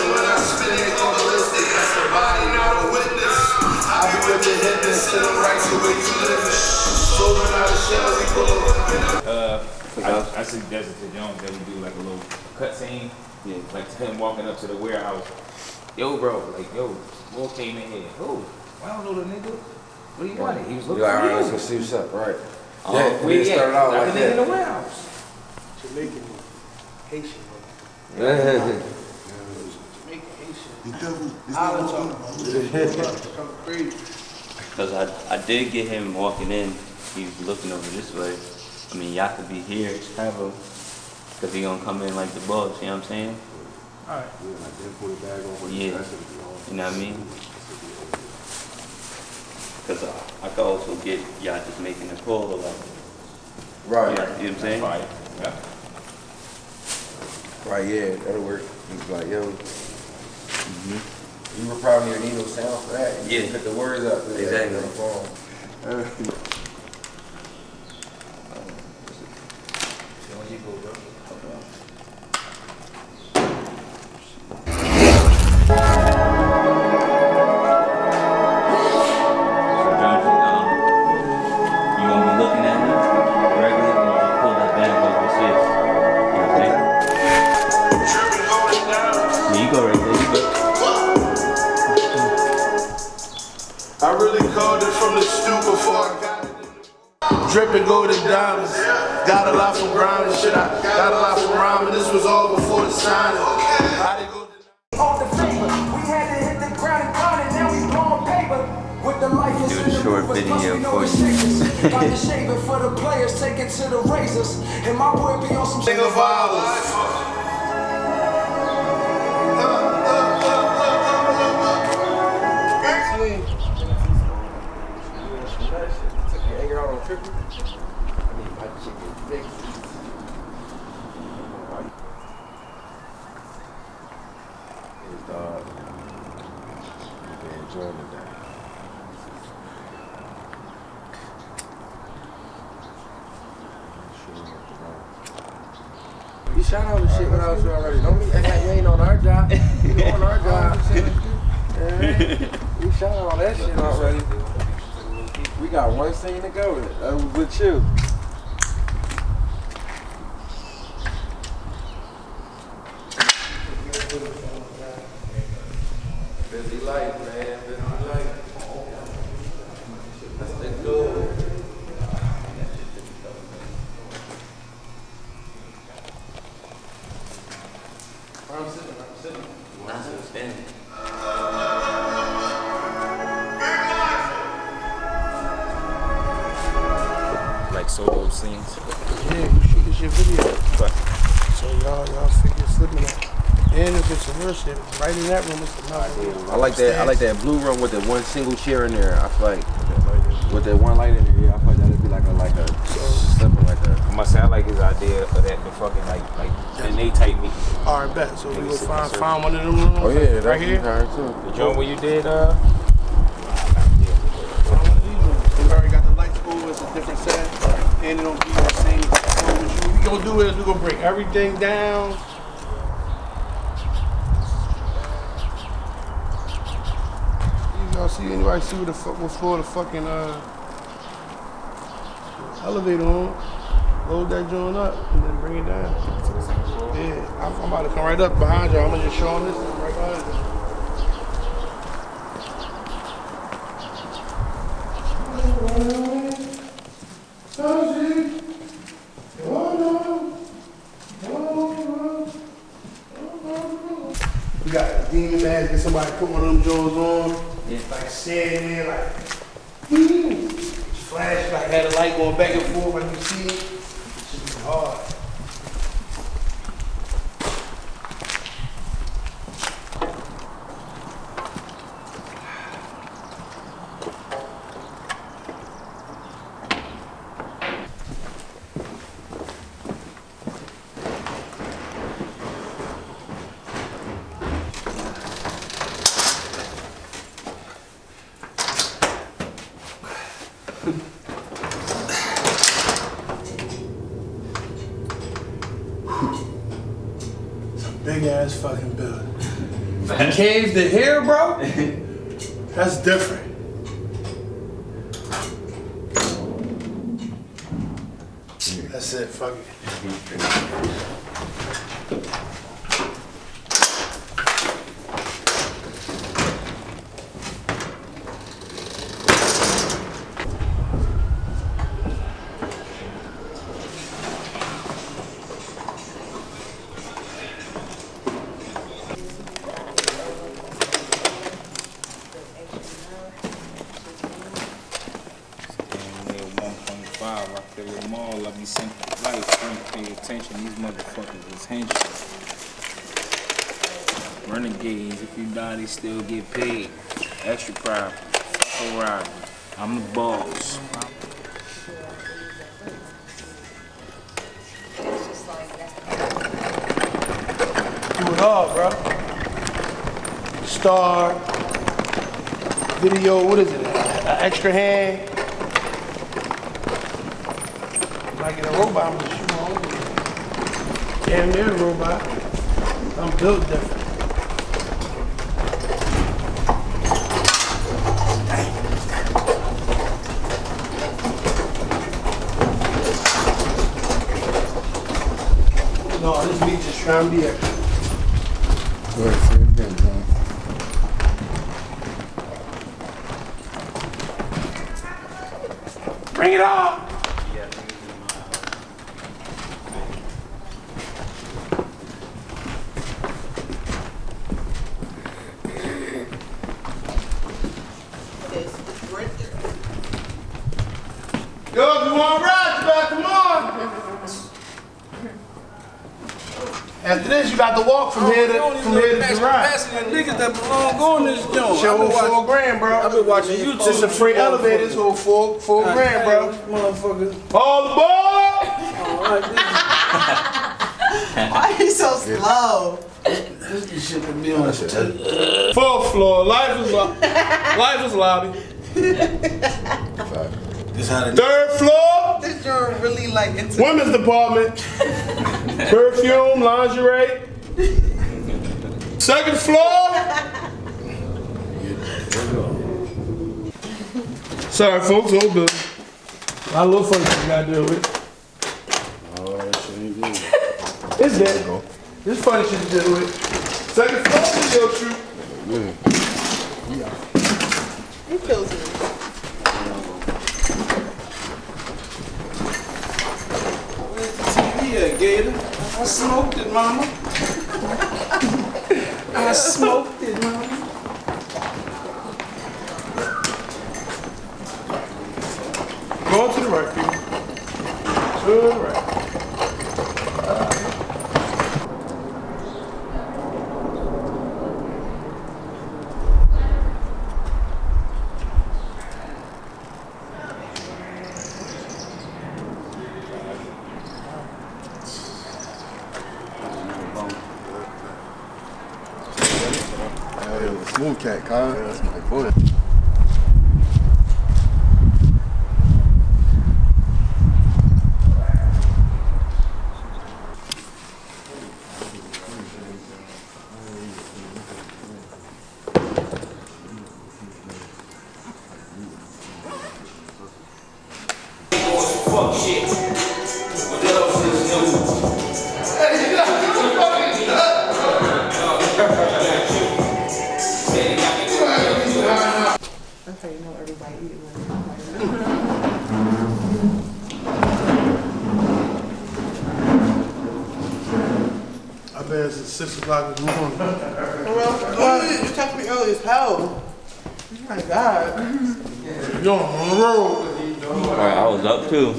I Uh, I, I suggested to Jones that we do like a little cutscene. Yeah. Like him walking up to the warehouse. Yo, bro, like, yo, Wolf came in here. Who? I don't know the nigga. What do you want? Yeah. He was looking you like, for all right, you. Let's go see what's up, right? Um, yeah, we yeah, started out like that. in the warehouse. Jamaican, Haitian. Jamaican, Haitian. Island talk. Come crazy. Cause I, I did get him walking in. He's looking over this way. I mean, y'all could be here, have him, cause he gonna come in like the boss. You know what I'm saying? Alright. Yeah. You know what I mean? Cause I, I could also get y'all just making a call about. Right, You know what I'm saying? Fine. Yeah. right, yeah, that'll work. He's like, yo, Mm-hmm. you were probably need no sound for that. You Yeah. Put the words up. Exactly. Dripping golden diamonds. Got a lot from grinding shit. I got a lot from rhyming. This was all before the signing. I didn't go on the favor. We had to hit the ground and grind it, now we blowing paper. With the life is Do a in the short movers, plus video we know for the you. shakers. Got the shaving for the players, take it to the razors. And my boy be on some Think of You shot all the shit without you already. Don't be act like you ain't on our job. You on our job. Yeah. We shot all that shit already. We got one scene to go with. Was uh, with you. Busy life, man. Busy life. Scenes. Yeah, you shoot this your video. But So y'all, y'all figure slipping that. And if it's some real shit, right in that room, it's another room. I like that. I like that blue room with the one single chair in there. I feel like with that one light in there. Yeah, I feel like that'd be like a like a something like a. I must say I like his idea of that the fucking like like the Nate type meeting. All right, bet. So we go find, find one of them rooms. Oh yeah, that's right here. too. The joint where you did uh Find one of these rooms. We already got the lights over. It's a different set, and it don't be the same. you. We gonna do is we gonna break everything down. Gonna see anybody see what the fuck what floor the fucking uh elevator on? Load that joint up and then bring it down. Yeah, I'm, I'm about to come right up behind y'all. I'm gonna just show them this right behind you. We got a demon mask, get somebody put one of them Jones on. Yeah. Like standing there, like, hmm. flash, like had a light going back and forth, like you see it. It should be hard. Big ass fucking building. Cave to here, bro? That's different. That's That's it, fuck it. One point five, I feel them all. I be sent life. Frank, pay attention. These motherfuckers is henching. Renegades, if you die, they still get paid. Extra pride. Fuck around. I'm the boss. Do it all, bro. Star, video, what is it? An extra hand. Might get a robot, I'm gonna shoot my own. Damn near robot. I'm built different. No, this beat just trying to be extra. Bring it on! To ride, you better come on. After this, you got to walk from oh, here to from here to the ride. Niggas that belong on this joint. Show hold four grand, bro. I've been watching YouTube. It's a free elevator, so four four grand, bro. Motherfuckers. All aboard! Why are you so slow? This shit that be on Fourth floor. Life is lo- life is lobby. This how they Third floor. This joint really like into Women's department. Perfume, lingerie. Second floor. Sorry, folks, old building. A little funny you gotta deal with. Oh, It's that. This funny shit to deal with. Second floor, video shoot. Who feels it? Where's the TV at, Gator? I smoked it, mama. I smoked it, mama. Going to the right, people. To the right. Smooth cat, Kyle. That's my boy. Six o'clock in the morning. Well, well, you texted me early as hell. Oh my god. You're on the road. Alright, I was up too.